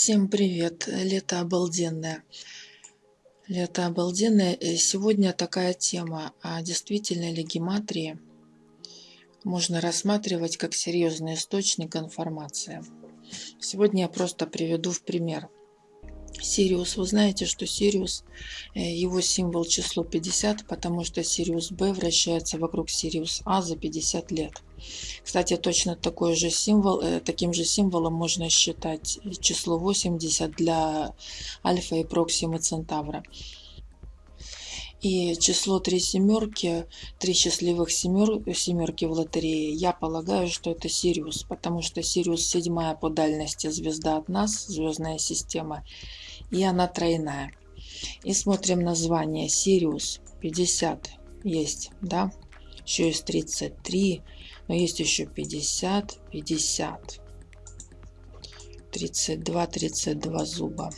Всем привет! Лето обалденное. Лето обалденное. Э, Сегодня такая тема. А действительно ли гематрии можно рассматривать как серьезный источник информации? Сегодня я просто приведу в пример. Сириус. Вы знаете, что Сириус, э, его символ число 50, потому что Сириус Б вращается вокруг Сириус А за 50 лет. Кстати, точно такой же символ, э, таким же символом можно считать число 80 для Альфа и Проксимы Центавра. И число три семерки, три счастливых семер, семерки в лотерее, я полагаю, что это Сириус, потому что Сириус седьмая по дальности звезда от нас, звездная система, и она тройная. И смотрим название Сириус 50 есть, да, еще есть 33, но есть еще 50, 50, 32, 32 зуба.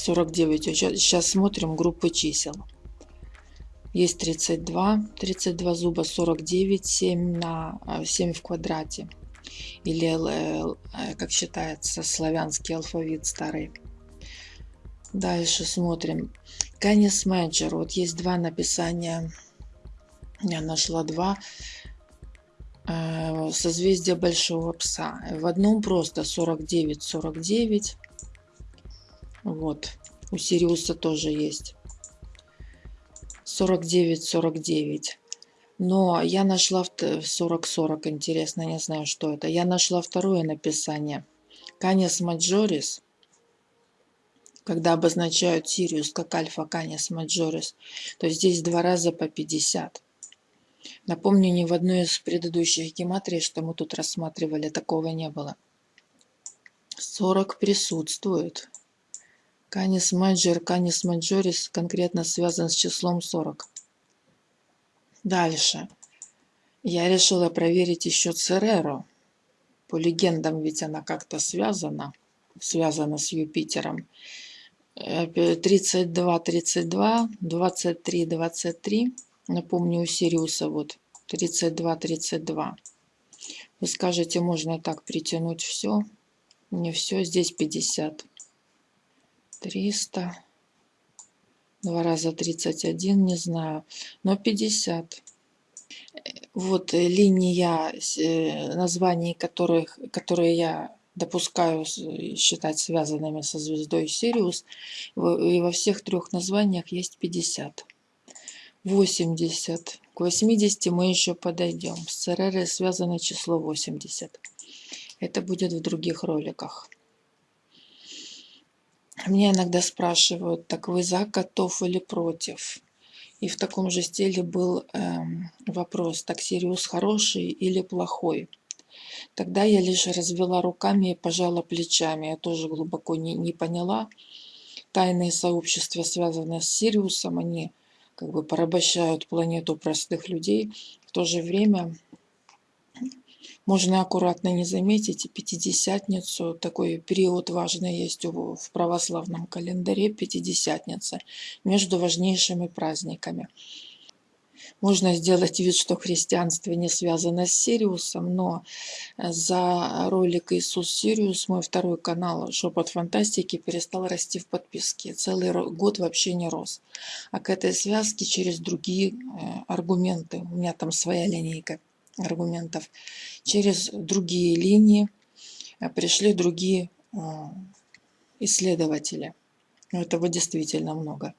49. Сейчас смотрим группы чисел. Есть 32, 32 зуба, 49, 7 на 7 а, в квадрате. Или, э, как считается, славянский алфавит старый. Дальше смотрим. Canis Major. Вот есть два написания. Я нашла два. Э, созвездие Большого Пса. В одном просто 49, 49. Вот. У Сириуса тоже есть. 49, 49. Но я нашла в 40-40, интересно, не знаю, что это. Я нашла второе написание. Canis Majoris, когда обозначают Сириус как альфа Canis Majoris, то здесь два раза по 50. Напомню, ни в одной из предыдущих гематрий, что мы тут рассматривали, такого не было. 40 присутствует. Canis Major, Canis Majoris конкретно связан с числом 40. Дальше. Я решила проверить еще Цереро. По легендам ведь она как-то связана. Связана с Юпитером. 32, 32, 23, 23. Напомню, у Сириуса вот 32, 32. Вы скажете, можно так притянуть все. Не все, здесь 50. 300. Два раза 31, не знаю. Но 50. Вот э, линия э, названий, которых, которые я допускаю считать связанными со звездой Сириус. И во всех трех названиях есть 50. 80. К 80 мы еще подойдем. С ЦРР связано число 80. Это будет в других роликах. Меня иногда спрашивают, так вы за котов или против? И в таком же стиле был эм, вопрос, так Сириус хороший или плохой? Тогда я лишь развела руками и пожала плечами. Я тоже глубоко не, не поняла. Тайные сообщества, связанные с Сириусом, они как бы порабощают планету простых людей. В то же время можно аккуратно не заметить и Пятидесятницу. Такой период важный есть в православном календаре, Пятидесятница, между важнейшими праздниками. Можно сделать вид, что христианство не связано с Сириусом, но за ролик «Иисус Сириус» мой второй канал «Шепот фантастики» перестал расти в подписке. Целый год вообще не рос. А к этой связке через другие э, аргументы, у меня там своя линейка аргументов, через другие линии э, пришли другие э, исследователи. Этого действительно много.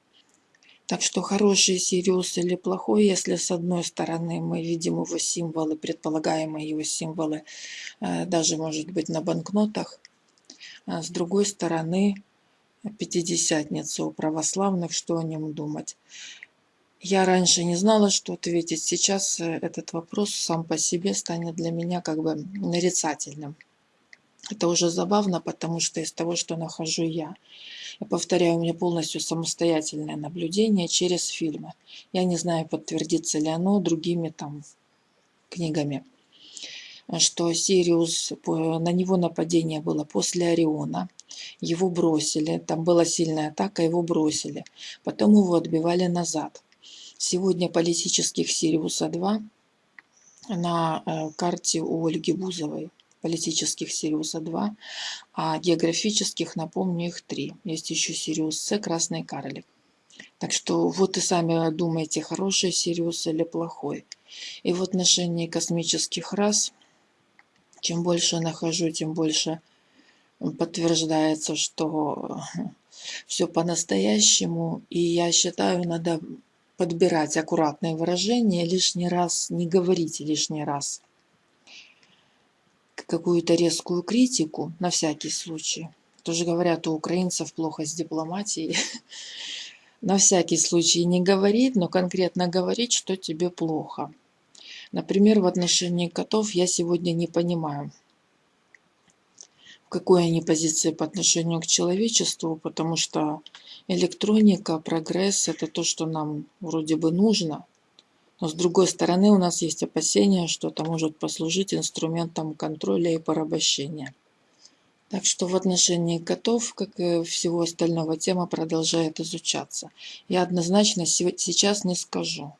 Так что хороший Сириус или плохой, если с одной стороны мы видим его символы, предполагаемые его символы, э, даже может быть на банкнотах, а с другой стороны Пятидесятница у православных, что о нем думать. Я раньше не знала, что ответить. Сейчас э, этот вопрос сам по себе станет для меня как бы нарицательным. Это уже забавно, потому что из того, что нахожу я, я повторяю, у меня полностью самостоятельное наблюдение через фильмы. Я не знаю, подтвердится ли оно другими там книгами. Что Сириус, на него нападение было после Ориона. Его бросили, там была сильная атака, его бросили. Потом его отбивали назад. Сегодня политических Сириуса-2 на э, карте у Ольги Бузовой. политических Сириуса 2, а географических, напомню, их три. Есть еще Сириус С, красный карлик. Так что вот и сами думаете, хороший Сириус или плохой. И в отношении космических рас, чем больше нахожу, тем больше подтверждается, что все по-настоящему. И я считаю, надо подбирать аккуратные выражения, лишний раз не говорить лишний раз какую-то резкую критику на всякий случай. Тоже говорят, у украинцев плохо с дипломатией. На всякий случай не говорить, но конкретно говорить, что тебе плохо. Например, в отношении котов я сегодня не понимаю, в какой они позиции по отношению к человечеству, потому что электроника, прогресс – это то, что нам вроде бы нужно – но с другой стороны у нас есть опасения, что это может послужить инструментом контроля и порабощения. Так что в отношении котов, как и всего остального, тема продолжает изучаться. Я однозначно сейчас не скажу.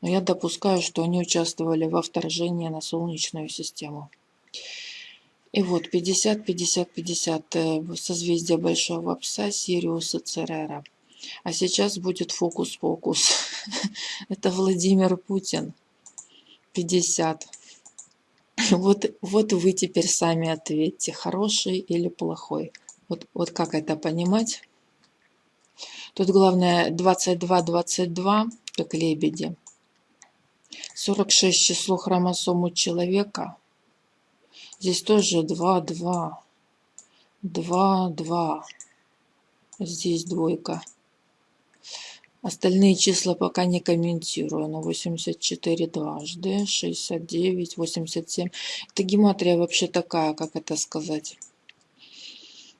Но я допускаю, что они участвовали во вторжении на Солнечную систему. И вот 50-50-50 э, созвездие Большого Пса, Сириуса Церера. А сейчас будет фокус-покус. Это Владимир Путин. 50. Вот, вот вы теперь сами ответьте, хороший или плохой. Вот, вот как это понимать? Тут главное 22-22, как лебеди. 46 число хромосом у человека. Здесь тоже 2-2. 2-2. Здесь двойка. Остальные числа пока не комментирую. Но 84 дважды, 69, 87. Это гематрия вообще такая, как это сказать.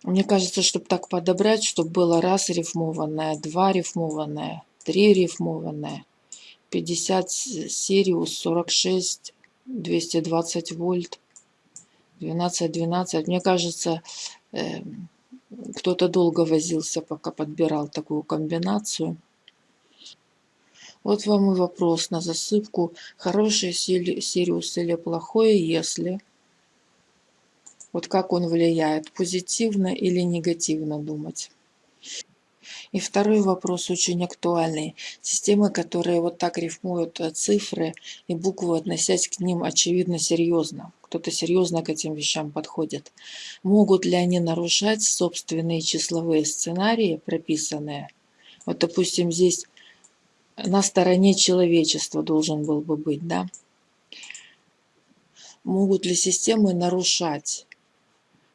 Мне кажется, чтобы так подобрать, чтобы было раз рифмованное, два рифмованное, три рифмованное, 50 Сириус, 46, 220 вольт, 12, 12. Мне кажется, э, кто-то долго возился, пока подбирал такую комбинацию. Вот вам и вопрос на засыпку. Хороший Сириус или плохой, если... Вот как он влияет, позитивно или негативно думать. И второй вопрос очень актуальный. Системы, которые вот так рифмуют э, цифры и буквы, относясь к ним очевидно серьезно. Кто-то серьезно к этим вещам подходит. Могут ли они нарушать собственные числовые сценарии, прописанные? Вот, допустим, здесь на стороне человечества должен был бы быть, да? Могут ли системы нарушать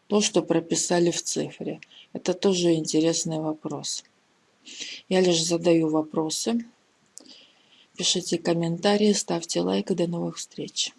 то, что прописали в цифре? Это тоже интересный вопрос. Я лишь задаю вопросы. Пишите комментарии, ставьте лайк и до новых встреч.